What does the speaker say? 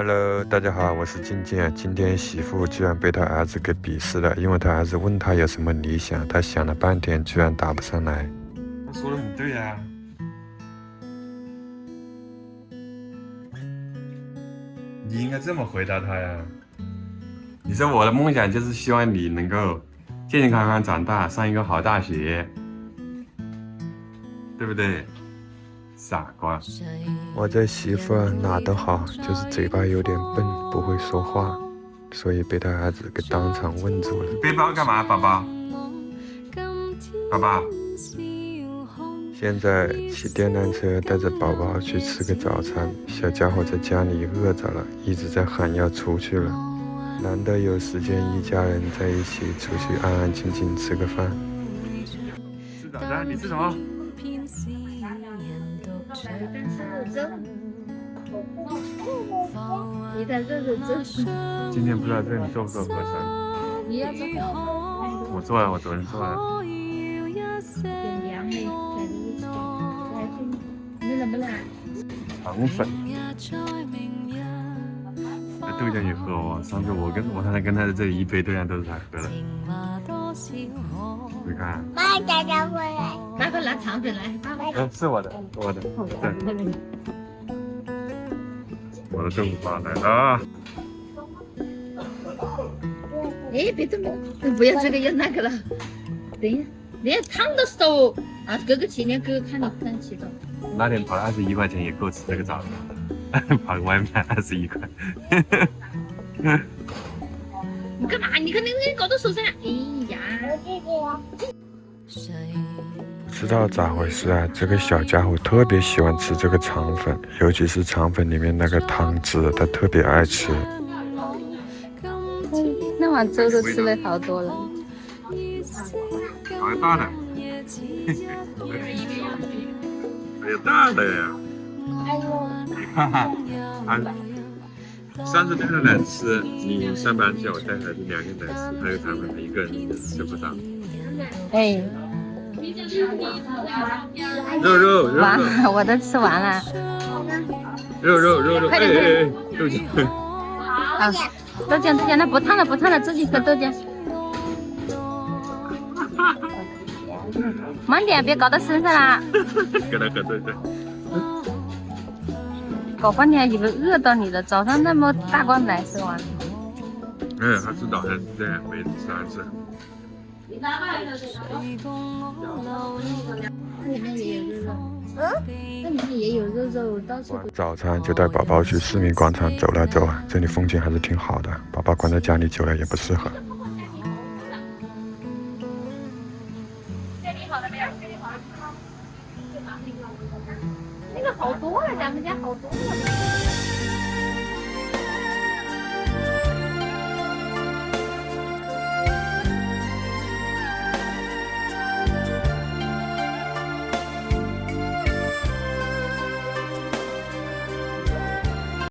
Hello，大家好，我是静静。今天媳妇居然被他儿子给鄙视了，因为他儿子问他有什么理想，他想了半天，居然答不上来。他说的很对呀，你应该这么回答他呀。你说我的梦想就是希望你能够健健康康长大，上一个好大学，对不对？傻瓜！我这媳妇哪都好，就是嘴巴有点笨，不会说话，所以被他儿子给当场问住了。背包干嘛，宝宝？宝宝？现在骑电单车带着宝宝去吃个早餐，小家伙在家里饿着了，一直在喊要出去了。难得有时间，一家人在一起出去安安静静吃个饭。吃早餐，你吃什么？你在这里做。今天不知道这里做不做合适？你要做。我做了，我昨天做了。点凉的，在这里吃。你冷不冷？肠粉。这豆浆也喝哦，上次我跟我刚才跟他的这一杯豆浆都是他喝的。你看。妈，大家回来。待会拿肠粉来。嗯，是我的，我的。对。我的豆腐花来了。哎，别动，别动，不要这个要那个了。等一下，连烫的手啊，哥哥去，连哥哥看你看起的。那天跑了二十一块钱也够吃这个早餐，跑个外卖二十一块。你干嘛？你看那个搞到手上。哎呀。不知道咋回事啊？这个小家伙特别喜欢吃这个肠粉，尤其是肠粉里面那个汤汁，他特别爱吃。那碗粥都吃了好多了。好大的，还有大的呀！哈哈，三十多个人吃，你上班去，我带孩子两个奶吃，还有他一个人吃不到。哎。肉肉肉，完了，我都吃完了。肉肉肉肉，快点快点，豆浆。好，豆浆豆浆，那不烫了不烫了，自己喝豆浆。慢点，别搞到身上啦。给他喝豆浆。搞半天以为饿到你了，早上那么大罐奶吃完。嗯，他吃早餐是这样，每次三次。那里面也有肉肉，嗯，那里面也有肉肉，到处。早餐就带宝宝去市民广场走了走，这里风景还是挺好的。宝宝关在家里久了也不适合。那个好多了，咱们家好多了。